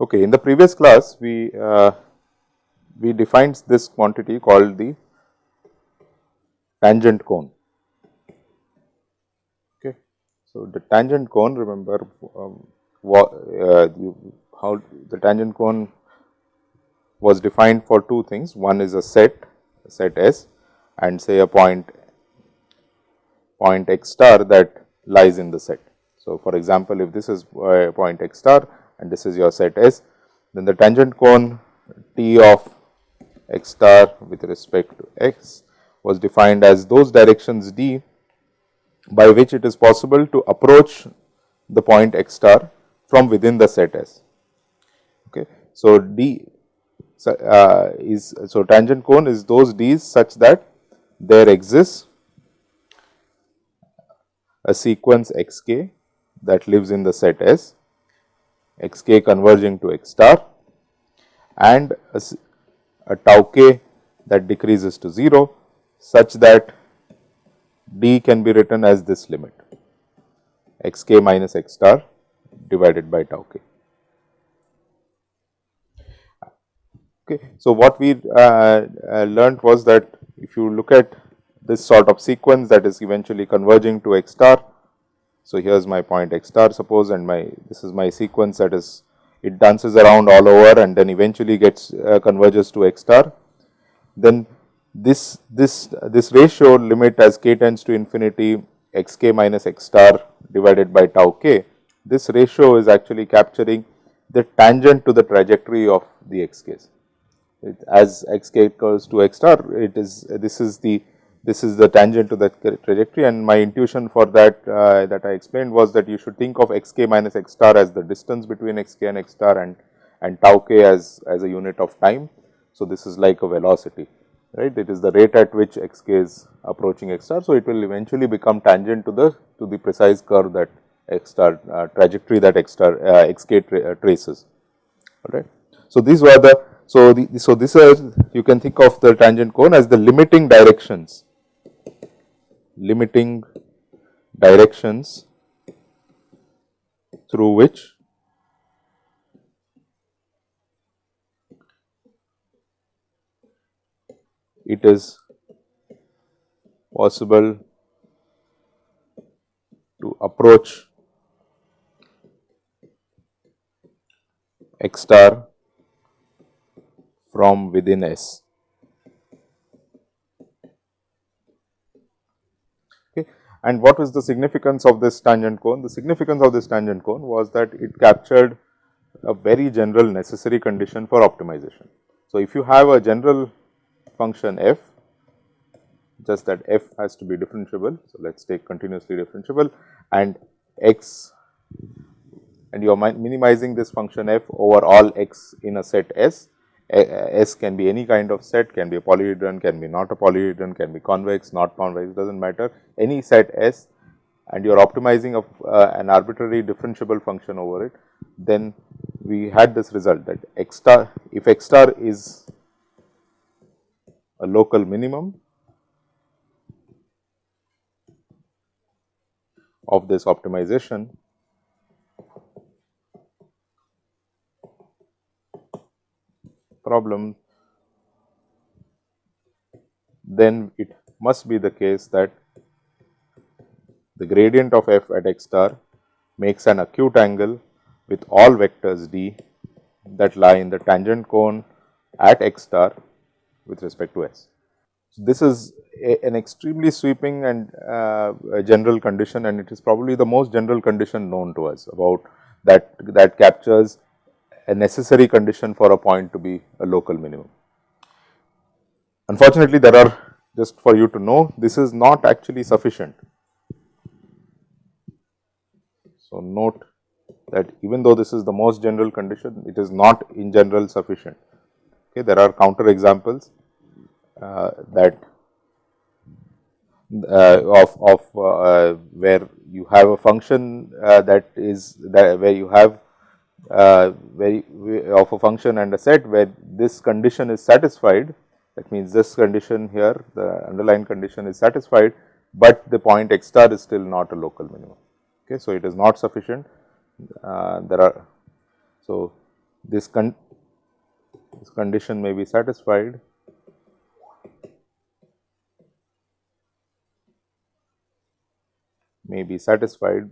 Okay, in the previous class we uh, we defined this quantity called the tangent cone. Okay. So, the tangent cone remember um, what, uh, you, how the tangent cone was defined for two things. One is a set, set S and say a point point x star that lies in the set. So, for example, if this is a point x star and this is your set S, then the tangent cone T of x star with respect to x was defined as those directions d by which it is possible to approach the point x star from within the set S. Okay. So, d uh, is so tangent cone is those d's such that there exists a sequence x k that lives in the set S, x k converging to x star and a, a tau k that decreases to 0 such that d can be written as this limit x k minus x star divided by tau k. Okay. So, what we uh, uh, learnt was that if you look at this sort of sequence that is eventually converging to x star. So, here is my point x star suppose and my this is my sequence that is it dances around all over and then eventually gets uh, converges to x star. Then this this this ratio limit as k tends to infinity x k minus x star divided by tau k, this ratio is actually capturing the tangent to the trajectory of the x k's. It, as x k equals to x star, it is this is the this is the tangent to the trajectory and my intuition for that uh, that I explained was that you should think of x k minus x star as the distance between x k and x star and and tau k as as a unit of time. So, this is like a velocity right it is the rate at which x k is approaching x star. So, it will eventually become tangent to the to the precise curve that x star uh, trajectory that x star uh, x k tra uh, traces all right. So, these were the so the so this is you can think of the tangent cone as the limiting directions limiting directions through which it is possible to approach x star from within S. Okay. And what was the significance of this tangent cone? The significance of this tangent cone was that it captured a very general necessary condition for optimization. So, if you have a general function f just that f has to be differentiable. So, let us take continuously differentiable and x and you are minimizing this function f over all x in a set S. S can be any kind of set, can be a polyhedron, can be not a polyhedron, can be convex, not convex, does not matter. Any set S and you are optimizing of uh, an arbitrary differentiable function over it, then we had this result that x star, if x star is a local minimum of this optimization problem, then it must be the case that the gradient of f at x star makes an acute angle with all vectors d that lie in the tangent cone at x star with respect to S. So, this is a, an extremely sweeping and uh, general condition and it is probably the most general condition known to us about that that captures a necessary condition for a point to be a local minimum. Unfortunately, there are just for you to know this is not actually sufficient. So, note that even though this is the most general condition, it is not in general sufficient. Okay, there are counter examples uh, that uh, of of uh, where you have a function that is that where you have uh, very of a function and a set where this condition is satisfied that means this condition here the underlying condition is satisfied, but the point x star is still not a local minimum. Okay. So, it is not sufficient uh, there are so this con this condition may be satisfied may be satisfied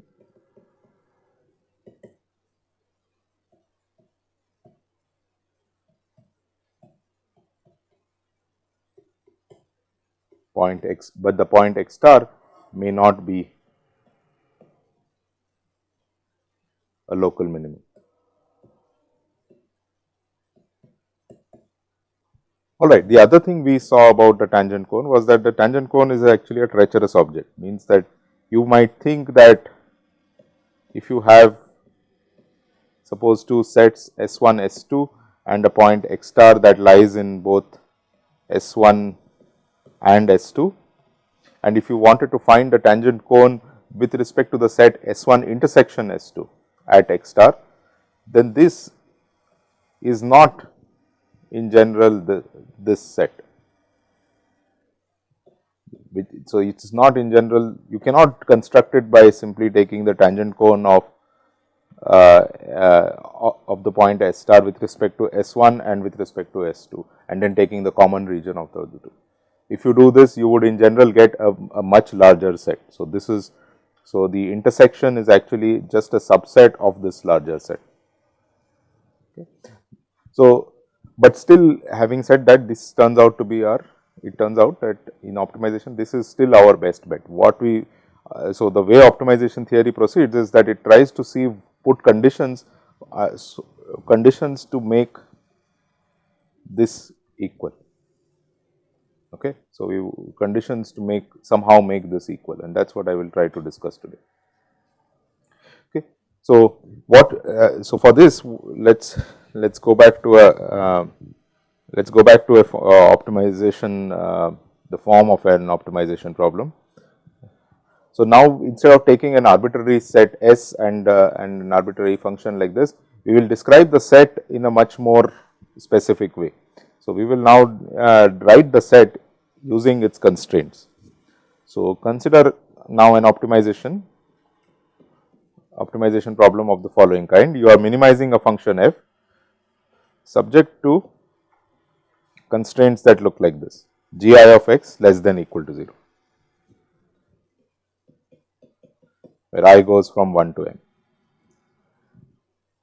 point x, but the point x star may not be a local minimum. Alright, the other thing we saw about the tangent cone was that the tangent cone is actually a treacherous object, means that you might think that if you have suppose two sets S1, S2 and a point x star that lies in both S1 and S2. And if you wanted to find the tangent cone with respect to the set S1 intersection S2 at x star, then this is not in general the, this set. So, it is not in general you cannot construct it by simply taking the tangent cone of uh, uh, of the point S star with respect to S1 and with respect to S2 and then taking the common region of the two. If you do this, you would in general get a, a much larger set. So, this is so the intersection is actually just a subset of this larger set. Okay. So, but still having said that this turns out to be our it turns out that in optimization this is still our best bet. What we uh, so the way optimization theory proceeds is that it tries to see put conditions uh, so conditions to make this equal. Okay. So, we conditions to make somehow make this equal and that is what I will try to discuss today. Okay. So, what uh, so for this let us let us go back to a uh, let us go back to a uh, optimization uh, the form of an optimization problem. So, now instead of taking an arbitrary set S and uh, and an arbitrary function like this, we will describe the set in a much more specific way. So, we will now uh, write the set using its constraints. So, consider now an optimization optimization problem of the following kind. You are minimizing a function f subject to constraints that look like this g i of x less than equal to 0, where i goes from 1 to n.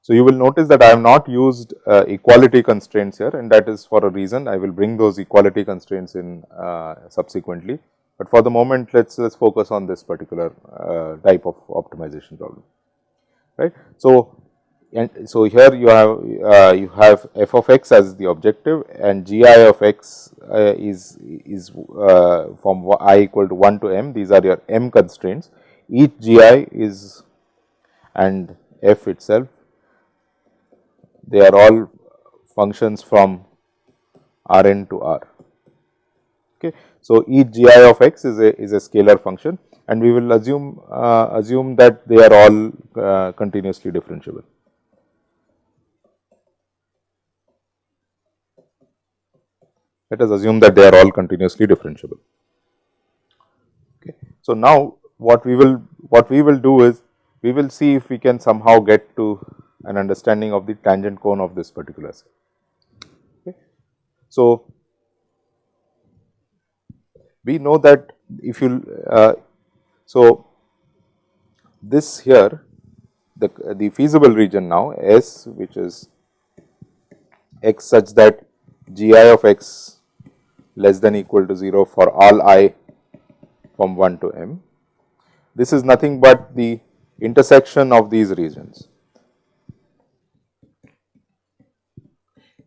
So, you will notice that I have not used uh, equality constraints here and that is for a reason. I will bring those equality constraints in uh, subsequently, but for the moment let us let us focus on this particular uh, type of optimization problem. Right. So, and so here you have uh, you have f of x as the objective and g i of x uh, is is uh, from i equal to 1 to m. These are your m constraints. Each g i is and f itself they are all functions from R n to R. Okay. So, each g i of x is a is a scalar function and we will assume uh, assume that they are all uh, continuously differentiable. Let us assume that they are all continuously differentiable. Okay. So, now what we will what we will do is we will see if we can somehow get to an understanding of the tangent cone of this particular set. Okay. So, we know that if you uh, so this here the the feasible region now S which is x such that g i of x less than equal to 0 for all i from 1 to m. This is nothing but the intersection of these regions.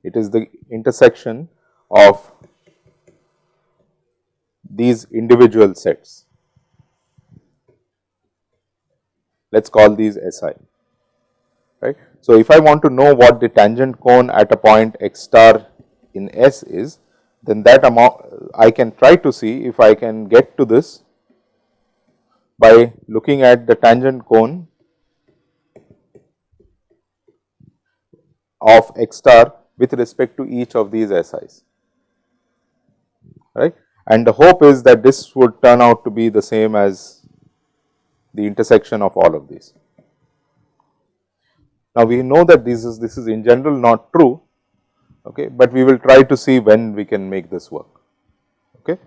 It is the intersection of these individual sets. Let us call these SI, right. So, if I want to know what the tangent cone at a point x star in S is, then that amount I can try to see if I can get to this by looking at the tangent cone of x star with respect to each of these SIs, right. And the hope is that this would turn out to be the same as the intersection of all of these. Now, we know that this is this is in general not true, okay, but we will try to see when we can make this work. Okay.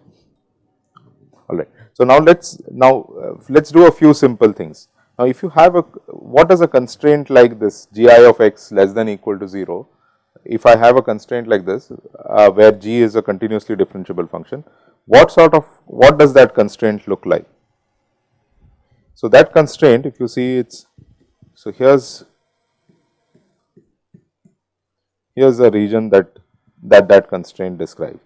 All right. So, now let us now uh, let us do a few simple things. Now, if you have a what is a constraint like this g i of x less than equal to 0, if I have a constraint like this uh, where g is a continuously differentiable function, what sort of what does that constraint look like? So, that constraint if you see it is so here is here is the region that that that constraint describes.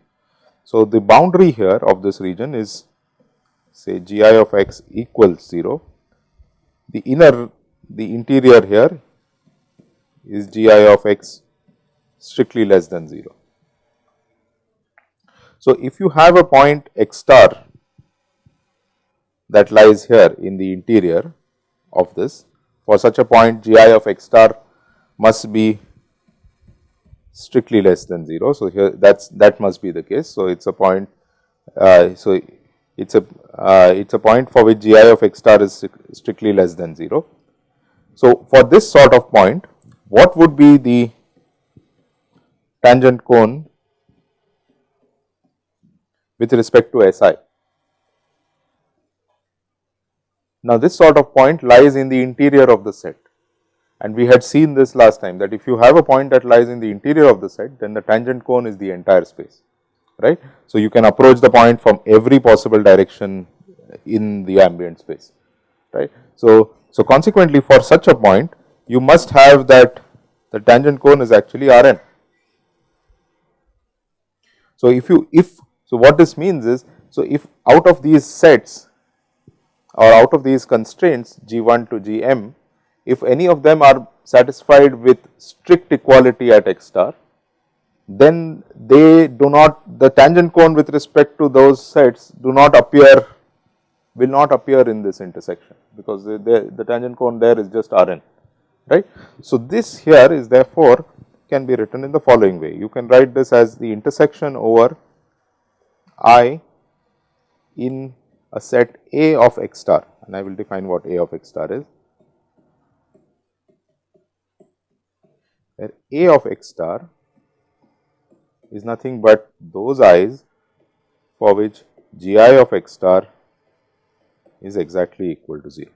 So, the boundary here of this region is say g i of x equals 0, the inner the interior here is g i of x strictly less than 0. So, if you have a point x star that lies here in the interior of this, for such a point g i of x star must be strictly less than 0. So, here that's that must be the case. So, it is a point uh, so it is a uh, it is a point for which g i of x star is strictly less than 0. So, for this sort of point what would be the tangent cone with respect to S i? Now, this sort of point lies in the interior of the set and we had seen this last time that if you have a point that lies in the interior of the set then the tangent cone is the entire space right. So, you can approach the point from every possible direction in the ambient space right. So, so consequently for such a point you must have that the tangent cone is actually R n. So, if you if so what this means is so if out of these sets or out of these constraints G 1 to G m if any of them are satisfied with strict equality at x star, then they do not the tangent cone with respect to those sets do not appear will not appear in this intersection because the, tangent cone there is just R n right. So, this here is therefore can be written in the following way you can write this as the intersection over i in a set A of x star and I will define what A of x star is where A of x star is nothing but those i's for which g i of x star is exactly equal to 0.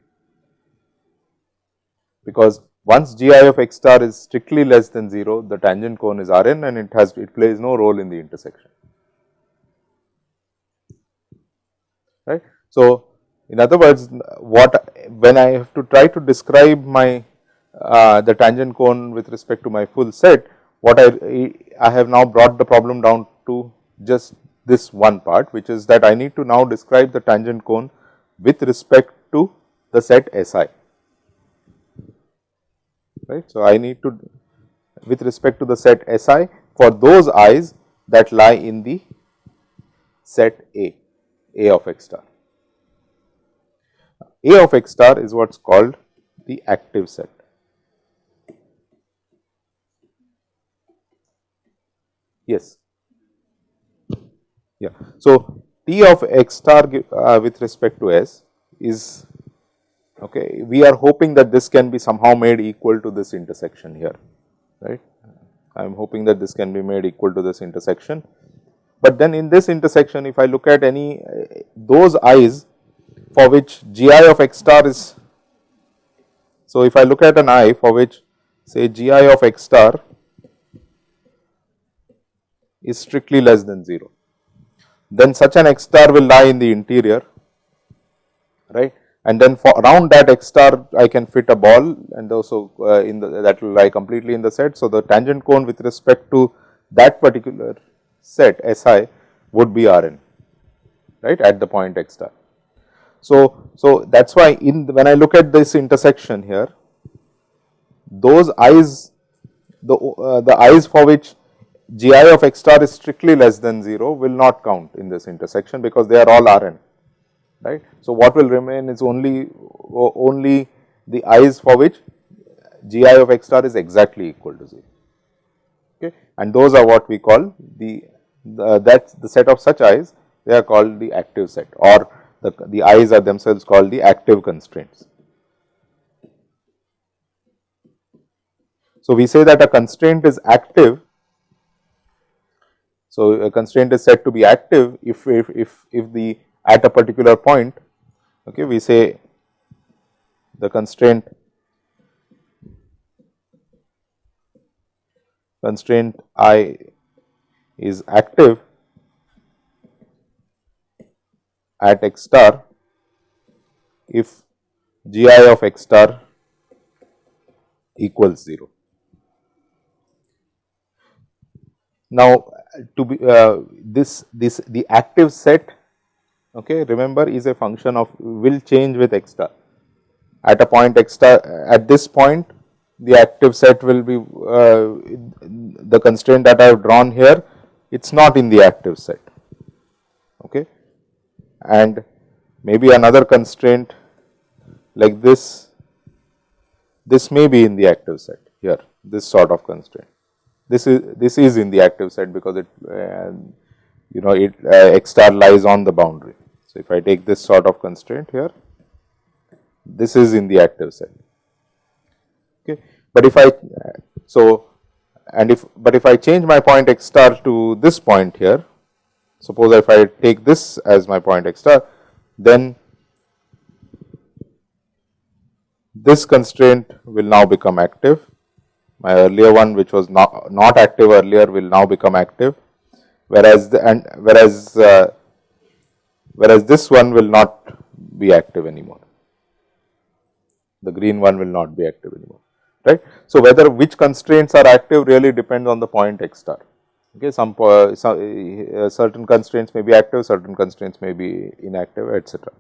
Because once g i of x star is strictly less than 0, the tangent cone is R n and it has it plays no role in the intersection. Right. So, in other words, what when I have to try to describe my uh, the tangent cone with respect to my full set, what I, I have now brought the problem down to just this one part, which is that I need to now describe the tangent cone with respect to the set S i, right. So, I need to with respect to the set S i for those i's that lie in the set A, A of x star. A of x star is what is called the active set. Yes. Yeah. So, T of x star uh, with respect to S is okay. We are hoping that this can be somehow made equal to this intersection here, right. I am hoping that this can be made equal to this intersection. But then in this intersection, if I look at any uh, those i's for which g i of x star is, so if I look at an i for which say g i of x star is strictly less than 0. Then such an x star will lie in the interior, right. And then for around that x star I can fit a ball and also uh, in the that will lie completely in the set. So, the tangent cone with respect to that particular set S i would be R n right at the point x star. So, so that is why in the, when I look at this intersection here those i's the uh, the i's for which g i of x star is strictly less than 0 will not count in this intersection because they are all R n right. So, what will remain is only only the i's for which g i of x star is exactly equal to 0 okay and those are what we call the, the the set of such i's they are called the active set or the, the i's are themselves called the active constraints. So, we say that a constraint is active. So, a constraint is said to be active if, if, if, if the at a particular point okay, we say the constraint constraint i is active at x star if g i of x star equals 0. Now, to be uh, this this the active set okay remember is a function of will change with x star at a point x star at this point the active set will be uh, the constraint that I have drawn here it is not in the active set. Okay? And maybe another constraint like this this may be in the active set here this sort of constraint. This is this is in the active set because it uh, you know it uh, x star lies on the boundary. If I take this sort of constraint here this is in the active set okay. But if I so and if but if I change my point x star to this point here suppose if I take this as my point x star then this constraint will now become active. My earlier one which was not, not active earlier will now become active. Whereas the, and whereas uh, whereas this one will not be active anymore. The green one will not be active anymore right? So whether which constraints are active really depends on the point x star. Okay some, some uh, certain constraints may be active certain constraints may be inactive etc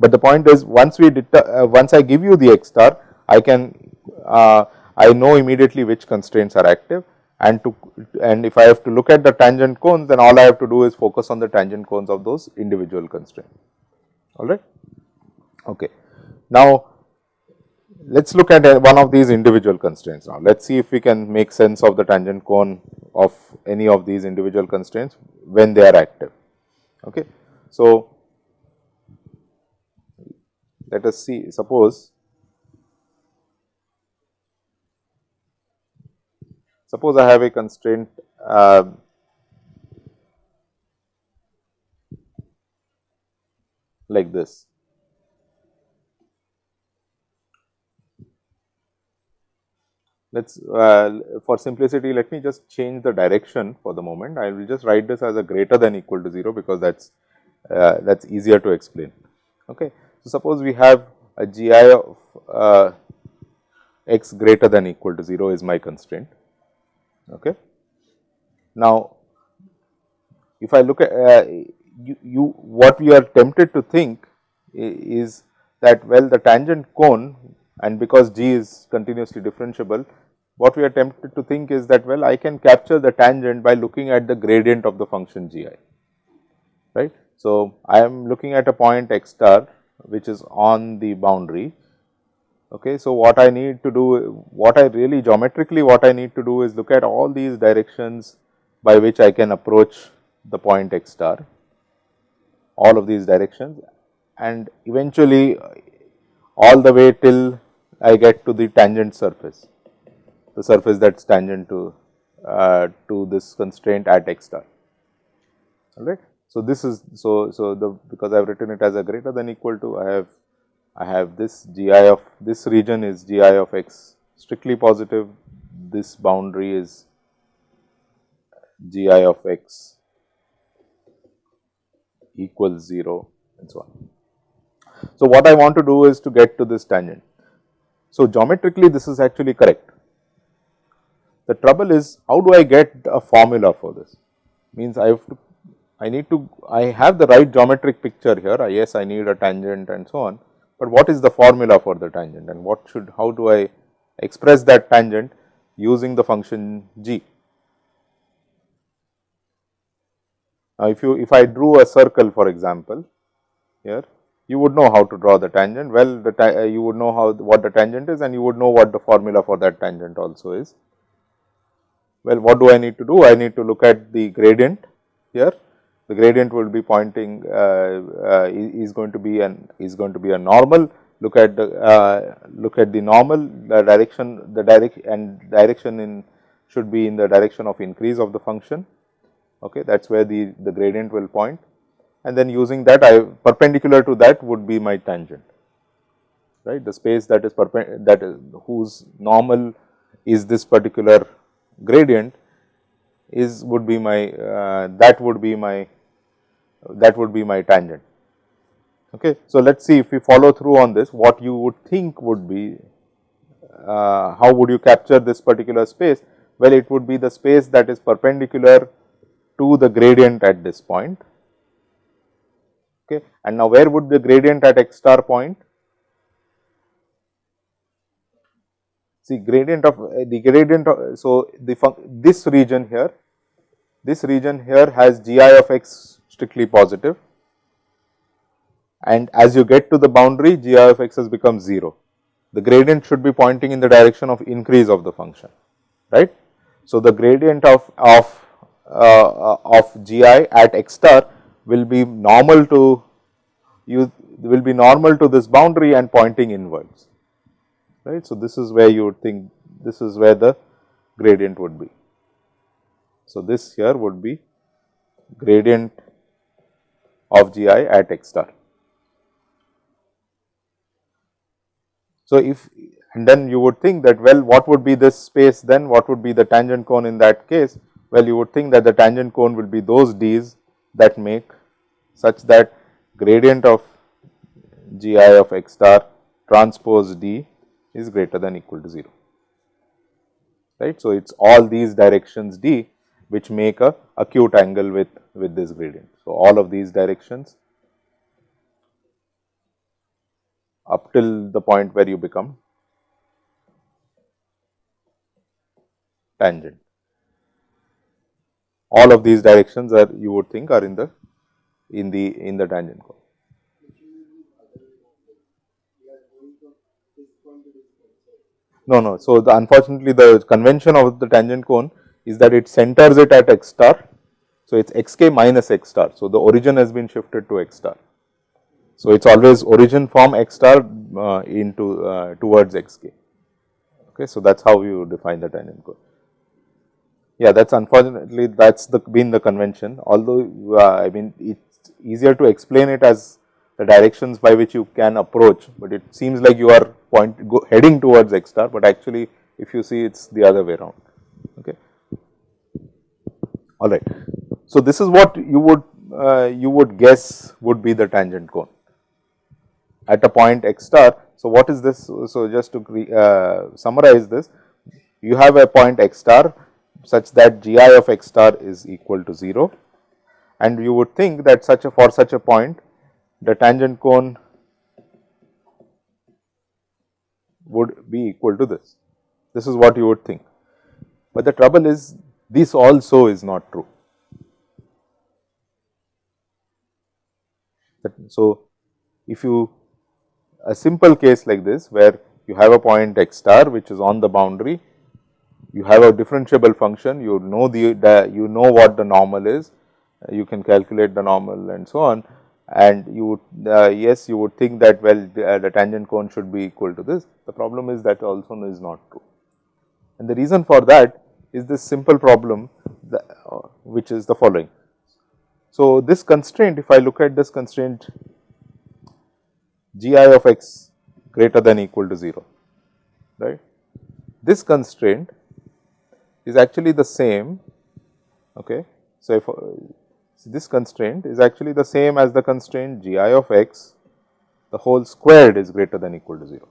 but the point is once we uh, once i give you the x star i can uh, I know immediately which constraints are active and to and if I have to look at the tangent cones then all I have to do is focus on the tangent cones of those individual constraints alright. Okay. Now let us look at uh, one of these individual constraints now let us see if we can make sense of the tangent cone of any of these individual constraints when they are active. Okay. So let us see suppose Suppose I have a constraint uh, like this. Let us uh, for simplicity let me just change the direction for the moment. I will just write this as a greater than equal to 0 because that is uh, that is easier to explain. Okay. So, suppose we have a gi of uh, x greater than equal to 0 is my constraint Okay. Now, if I look at uh, you, you, what we are tempted to think is that well the tangent cone and because g is continuously differentiable, what we are tempted to think is that well I can capture the tangent by looking at the gradient of the function g i, right. So, I am looking at a point x star which is on the boundary Okay, so what I need to do, what I really geometrically what I need to do is look at all these directions by which I can approach the point x star, all of these directions and eventually all the way till I get to the tangent surface, the surface that is tangent to, uh, to this constraint at x star, alright. So, this is so, so the because I have written it as a greater than equal to I have I have this g i of this region is g i of x strictly positive, this boundary is g i of x equals 0 and so on. So, what I want to do is to get to this tangent. So, geometrically this is actually correct. The trouble is how do I get a formula for this? Means I have to, I need to, I have the right geometric picture here, yes I need a tangent and so on, but what is the formula for the tangent and what should, how do I express that tangent using the function g. Now, if you if I drew a circle for example, here you would know how to draw the tangent well the uh, you would know how what the tangent is and you would know what the formula for that tangent also is. Well, what do I need to do? I need to look at the gradient here. The gradient will be pointing uh, uh, is going to be an is going to be a normal. Look at the uh, look at the normal the direction the direct and direction in should be in the direction of increase of the function. Okay, that is where the the gradient will point, and then using that I perpendicular to that would be my tangent right the space that is that is whose normal is this particular gradient is would be my uh, that would be my that would be my tangent. Okay. So, let us see if we follow through on this what you would think would be uh, how would you capture this particular space? Well, it would be the space that is perpendicular to the gradient at this point. Okay. And now, where would the gradient at x star point? See gradient of uh, the gradient of, so the this region here, this region here has g i of x strictly positive and as you get to the boundary g of x has become 0. The gradient should be pointing in the direction of increase of the function, right. So, the gradient of, of, uh, of g i at x star will be normal to you will be normal to this boundary and pointing inwards right. So, this is where you would think this is where the gradient would be. So, this here would be gradient of g i at x star. So, if and then you would think that well what would be this space then what would be the tangent cone in that case well you would think that the tangent cone will be those d's that make such that gradient of g i of x star transpose d is greater than equal to 0 right. So, it is all these directions d which make a acute angle with, with this gradient. So, all of these directions up till the point where you become tangent. All of these directions are you would think are in the in the in the tangent cone. No, no. So, the unfortunately the convention of the tangent cone is that it centers it at x star. So, it is x k minus x star. So, the origin has been shifted to x star. So, it is always origin from x star uh, into uh, towards x k. Okay. So, that is how you define the tangent cone. Yeah, that is unfortunately that is the been the convention although uh, I mean it is easier to explain it as the directions by which you can approach, but it seems like you are point go heading towards x star, but actually if you see it is the other way around. Okay. All right. So, this is what you would uh, you would guess would be the tangent cone at a point x star. So, what is this? So, just to uh, summarize this, you have a point x star such that g i of x star is equal to 0 and you would think that such a for such a point the tangent cone would be equal to this. This is what you would think, but the trouble is this also is not true. So, if you a simple case like this where you have a point x star which is on the boundary, you have a differentiable function, you know the, the you know what the normal is, you can calculate the normal and so on and you would uh, yes you would think that well the, uh, the, tangent cone should be equal to this. The problem is that also is not true and the reason for that is this simple problem that, uh, which is the following. So, this constraint if I look at this constraint g i of x greater than equal to 0 right. This constraint is actually the same okay. So, if so, this constraint is actually the same as the constraint g i of x the whole squared is greater than equal to 0.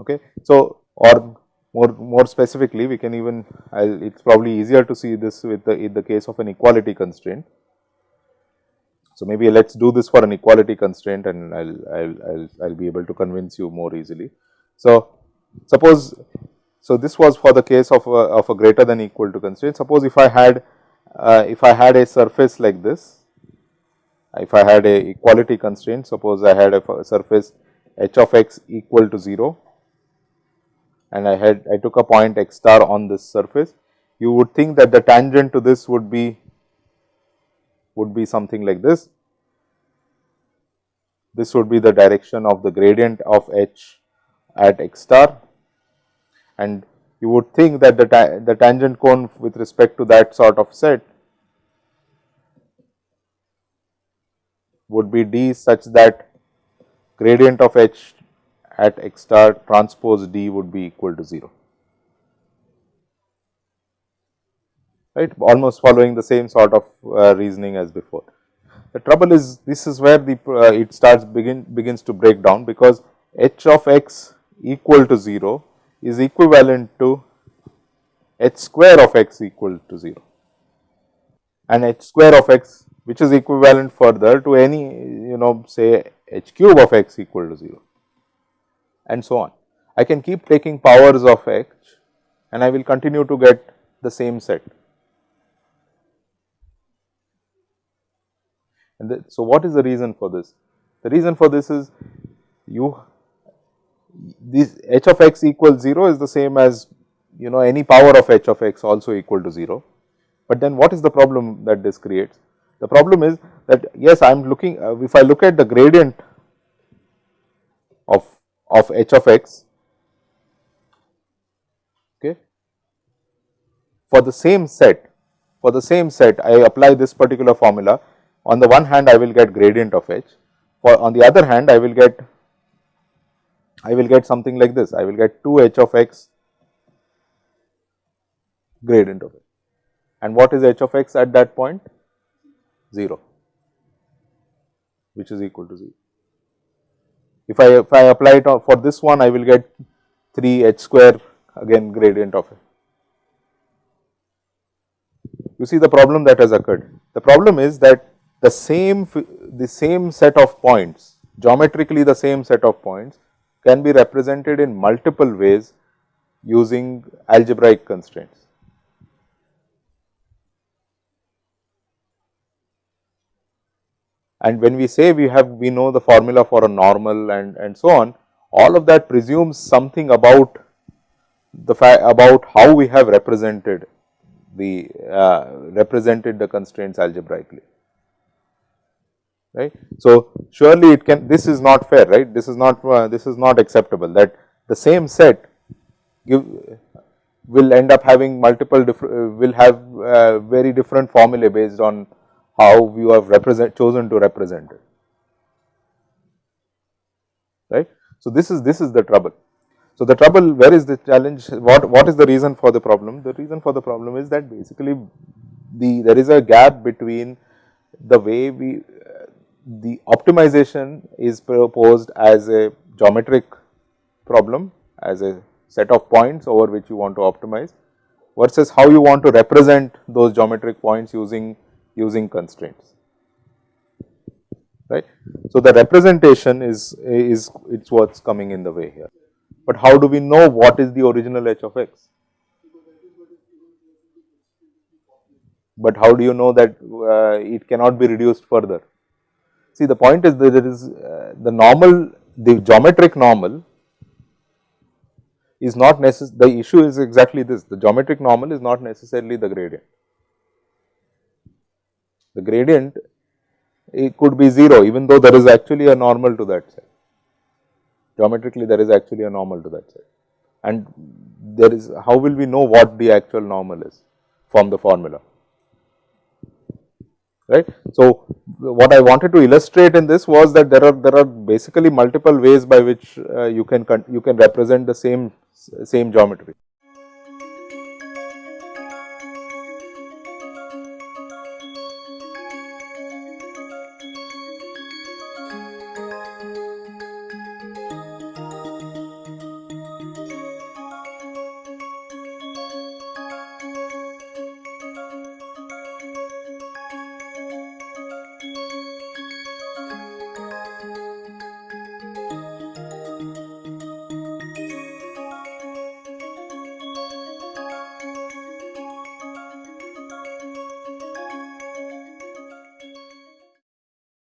Okay. So, or more more specifically we can even it is probably easier to see this with the in the case of an equality constraint. So, maybe let us do this for an equality constraint and I will I will I'll, I'll be able to convince you more easily. So, suppose so this was for the case of a, of a greater than equal to constraint. Suppose if I had uh, if I had a surface like this, if I had a equality constraint, suppose I had a surface h of x equal to 0 and I had I took a point x star on this surface. you would think that the tangent to this would be would be something like this. This would be the direction of the gradient of h at x star and you would think that the, ta the tangent cone with respect to that sort of set would be d such that gradient of h at x star transpose d would be equal to 0. Right almost following the same sort of uh, reasoning as before. The trouble is this is where the uh, it starts begin begins to break down because h of x equal to 0 is equivalent to h square of x equal to 0 and h square of x which is equivalent further to any you know say h cube of x equal to 0 and so on. I can keep taking powers of x and I will continue to get the same set. And the, so, what is the reason for this? The reason for this is you this h of x equals 0 is the same as you know any power of h of x also equal to 0. But then what is the problem that this creates? The problem is that yes I am looking uh, if I look at the gradient of of h of x okay for the same set for the same set I apply this particular formula on the one hand I will get gradient of h, for on the other hand I will get I will get something like this, I will get 2 h of x gradient of it. And what is h of x at that point? 0, which is equal to 0. If I if I apply it for this one, I will get 3 h square again gradient of it. You see the problem that has occurred. The problem is that the same the same set of points geometrically the same set of points can be represented in multiple ways using algebraic constraints. And when we say we have we know the formula for a normal and, and so on, all of that presumes something about the fact about how we have represented the uh, represented the constraints algebraically right. So, surely it can this is not fair right this is not uh, this is not acceptable that the same set give will end up having multiple different uh, will have uh, very different formulae based on how you have represent chosen to represent it right. So, this is this is the trouble. So, the trouble where is the challenge what what is the reason for the problem the reason for the problem is that basically the there is a gap between the way we the optimization is proposed as a geometric problem as a set of points over which you want to optimize versus how you want to represent those geometric points using using constraints right. So, the representation is is it is what is coming in the way here, but how do we know what is the original h of x? But how do you know that uh, it cannot be reduced further? See the point is that there is uh, the normal, the geometric normal is not necessary, the issue is exactly this, the geometric normal is not necessarily the gradient. The gradient it could be 0 even though there is actually a normal to that set. Geometrically there is actually a normal to that set and there is how will we know what the actual normal is from the formula right. So, what I wanted to illustrate in this was that there are there are basically multiple ways by which uh, you can you can represent the same same geometry.